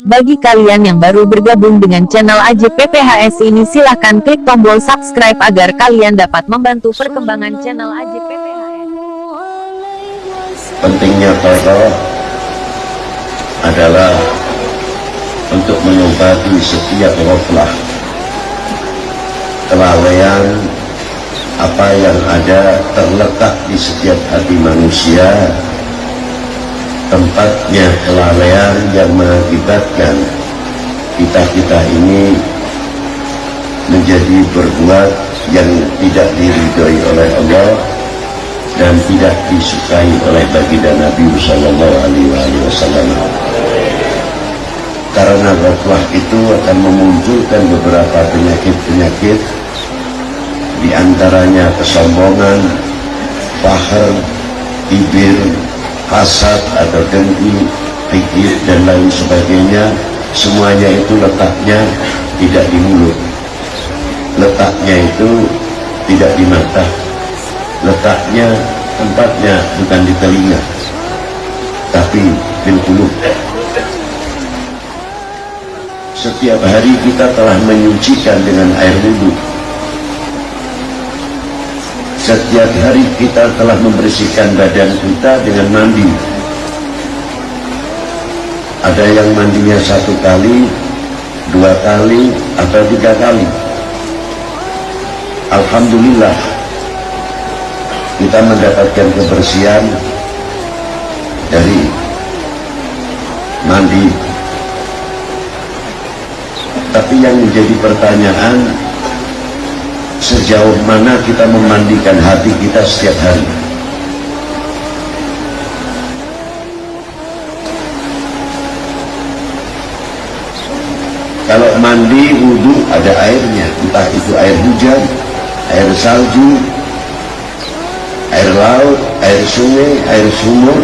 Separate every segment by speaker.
Speaker 1: Bagi kalian yang baru bergabung dengan channel AJPPHS ini silahkan klik tombol subscribe agar kalian dapat membantu perkembangan channel AJPPHS.
Speaker 2: pentingnya tokoh adalah untuk mengobati setiap ghaflah kelalaian apa yang ada terletak di setiap hati manusia tempatnya kelalaian yang mengakibatkan kita-kita ini menjadi berbuat yang tidak diridhoi oleh Allah dan tidak disukai oleh baginda Nabi Sallallahu Alaihi Wasallam. Karena ghaflah itu akan memunculkan beberapa penyakit-penyakit di antaranya kesombongan, fahar, ibir, hasad atau dengki, pikir dan lain sebagainya. Semuanya itu letaknya tidak di mulut. Letaknya itu tidak di mata, letaknya tempatnya bukan di telinga tapi di mulut setiap hari kita telah menyucikan dengan air wudhu setiap hari kita telah membersihkan badan kita dengan mandi. Ada yang mandinya satu kali dua kali atau tiga kali. Alhamdulillah kita mendapatkan kebersihan dari mandi. Tapi yang menjadi pertanyaan sejauh mana kita memandikan hati kita setiap hari. Kalau mandi wudhu ada airnya. Entah itu air hujan air salju air laut, air sungai, air sumur,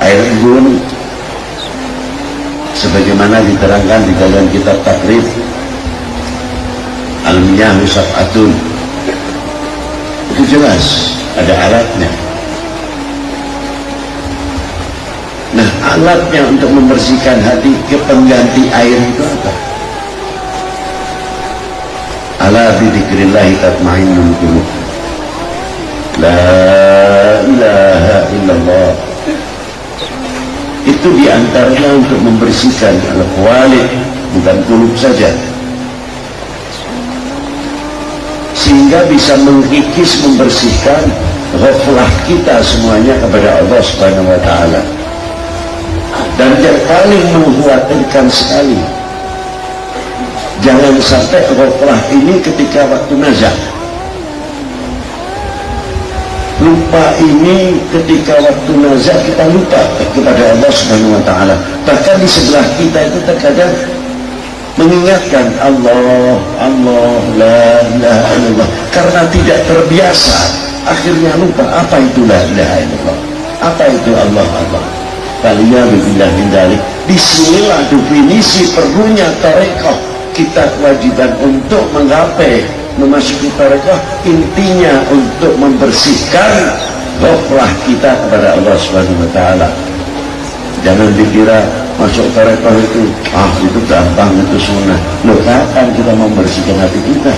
Speaker 2: air embun, sebagaimana diterangkan di dalam kitab takrif Al-Miyah Atun. Itu jelas ada alatnya. Nah alatnya untuk membersihkan hati ke pengganti air itu apa? Ala bidzikrillahi tatmainnul qulub. La ilaha illallah. Itu di antaranya untuk membersihkan al-walid bukan kulub saja sehingga bisa mengikis membersihkan ghaflah kita semuanya kepada Allah subhanahu wa ta'ala. Dan yang paling mengkhawatirkan sekali jangan sampai ghaflah ini ketika waktu nazar. Lupa ini ketika waktu nazar kita lupa kepada Allah subhanahu wa ta'ala. Bahkan di sebelah kita itu terkadang mengingatkan Allah Allah la ilaha illallah. Karena tidak terbiasa akhirnya lupa apa itu la ilaha illallah. Apa itu Allah Allah? Kalian billah min dalik di sinilah definisi perlunya tarekat. Kita kewajiban untuk menggapai memasuki tarekat intinya untuk membersihkan rohlah kita kepada Allah Subhanahu wa taala. Jangan dikira masuk tarekat itu ah itu gampang itu sunnah. Loh kapan kita membersihkan hati kita?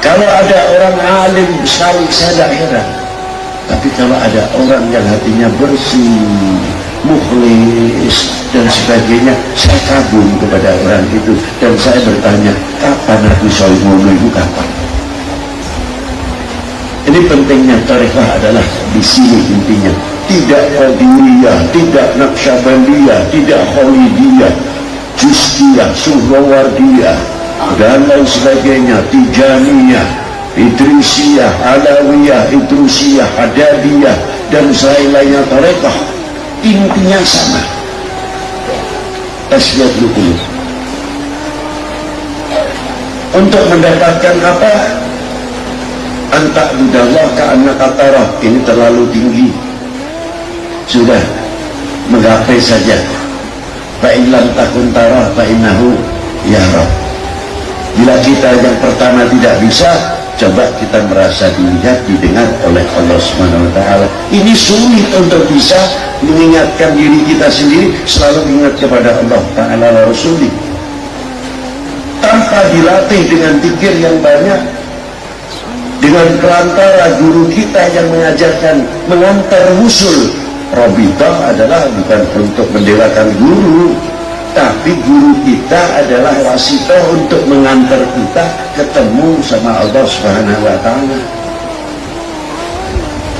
Speaker 2: Kalau ada orang alim sekali saya heran. Tapi kalau ada orang yang hatinya bersih, mukhlis dan sebagainya saya kagum kepada orang itu dan saya bertanya kapan Nabi Sallallahu itu kapan ini pentingnya tarikah adalah di sini intinya. Tidak Qadiriyah, tidak Naqsyabandiyah, tidak Khalidiyah Justiyah, Suhrawardiyah dan lain sebagainya Tijaniyah, Idrisiyah, Alawiyah, Idrusiyah, Hadadiyah dan lain-lainnya tarikah intinya sama. Tasbih qulub. Untuk mendapatkan apa antak budallah ka'anna katarah. Ini terlalu tinggi. Sudah. Menggapai saja. Fa'ilam takun tarah ya Rab bila kita yang pertama tidak bisa coba kita merasa dilihat didengar oleh Allah Subhanahu wa taala. Ini sulit untuk bisa mengingatkan diri kita sendiri selalu ingat kepada Allah taala rasuli. Tanpa dilatih dengan pikir yang banyak dengan perantara guru kita yang mengajarkan mengantar usul Robita adalah bukan untuk mendelakan guru tapi guru kita adalah wasito untuk mengantar kita ketemu sama Allah Subhanahu wa taala.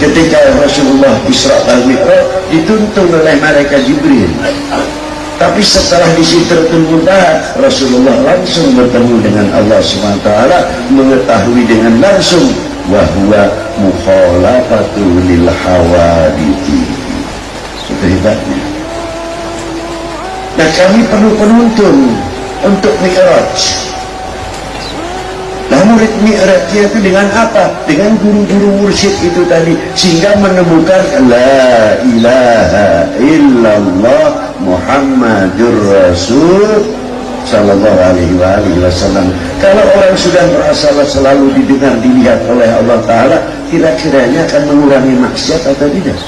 Speaker 2: Ketika Rasulullah Isra dan Mi'raj dituntun oleh malaikat Jibril. Tapi setelah di Sidratul Rasulullah langsung bertemu dengan Allah taala mengetahui dengan langsung bahwa mukhalafatul lil hawadithi. Itu hebatnya. Nah kami perlu penuntun untuk Mi'raj. Nah murid Mi'rajnya itu dengan apa? Dengan guru-guru mursyid itu tadi. Sehingga menemukan La ilaha illallah Muhammadur Rasul Sallallahu alaihi wa alihi wasallam Kalau orang sudah merasa selalu didengar, dilihat oleh Allah Ta'ala Kira-kiranya akan mengurangi maksiat atau tidak?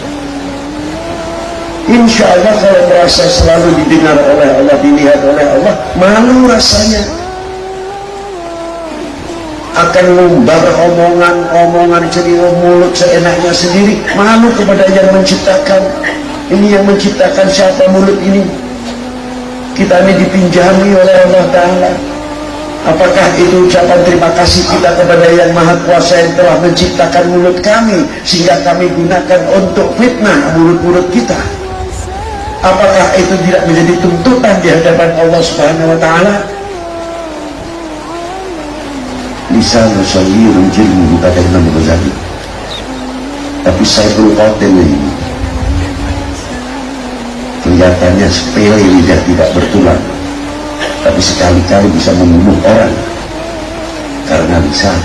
Speaker 2: Insya Allah kalau merasa selalu didengar oleh Allah, dilihat oleh Allah, malu rasanya. Akan ngumbar omongan-omongan jadi mulut seenaknya sendiri, malu kepada yang menciptakan. Ini yang menciptakan siapa mulut ini? Kita ini dipinjami oleh Allah Ta'ala. Apakah itu ucapan terima kasih kita kepada yang maha kuasa yang telah menciptakan mulut kami sehingga kami gunakan untuk fitnah mulut-mulut kita? apakah itu tidak menjadi tuntutan di hadapan Allah Subhanahu wa taala? Lisan Rasulullah jilmu kata Imam Ghazali. Tapi saya perlu konten ini. Kelihatannya sepele lidah tidak bertulang. Tapi sekali-kali bisa membunuh orang. Karena lisan